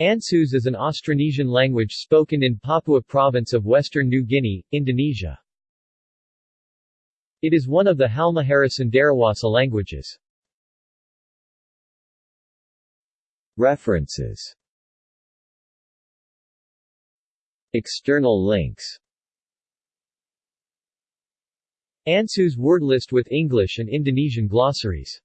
Ansus is an Austronesian language spoken in Papua Province of Western New Guinea, Indonesia. It is one of the Halmahera Cenderawasih languages. References External links Ansus word list with English and Indonesian glossaries